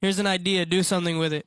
Here's an idea. Do something with it.